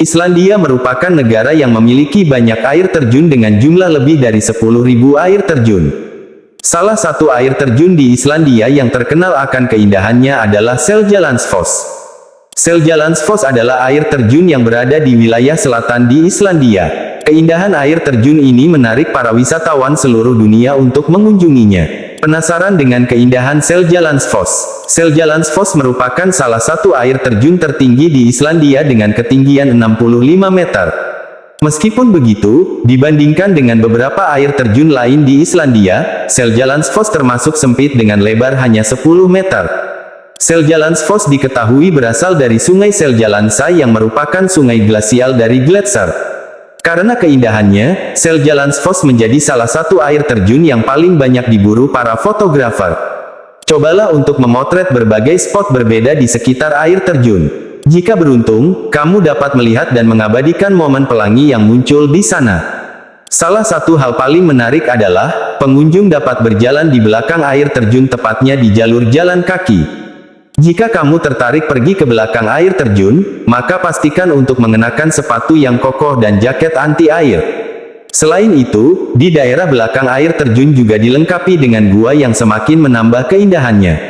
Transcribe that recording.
Islandia merupakan negara yang memiliki banyak air terjun dengan jumlah lebih dari 10.000 air terjun. Salah satu air terjun di Islandia yang terkenal akan keindahannya adalah Seljalandsfoss. Seljalandsfoss adalah air terjun yang berada di wilayah selatan di Islandia. Keindahan air terjun ini menarik para wisatawan seluruh dunia untuk mengunjunginya. Penasaran dengan keindahan Seljalandsfoss? Seljalandsfoss merupakan salah satu air terjun tertinggi di Islandia dengan ketinggian 65 meter. Meskipun begitu, dibandingkan dengan beberapa air terjun lain di Islandia, Seljalandsfoss termasuk sempit dengan lebar hanya 10 meter. Seljalandsfoss diketahui berasal dari sungai Seljalandsá yang merupakan sungai glasial dari Gletser. Karena keindahannya, Seljalandsfoss menjadi salah satu air terjun yang paling banyak diburu para fotografer. Cobalah untuk memotret berbagai spot berbeda di sekitar air terjun. Jika beruntung, kamu dapat melihat dan mengabadikan momen pelangi yang muncul di sana. Salah satu hal paling menarik adalah, pengunjung dapat berjalan di belakang air terjun tepatnya di jalur jalan kaki. Jika kamu tertarik pergi ke belakang air terjun, maka pastikan untuk mengenakan sepatu yang kokoh dan jaket anti air. Selain itu, di daerah belakang air terjun juga dilengkapi dengan gua yang semakin menambah keindahannya.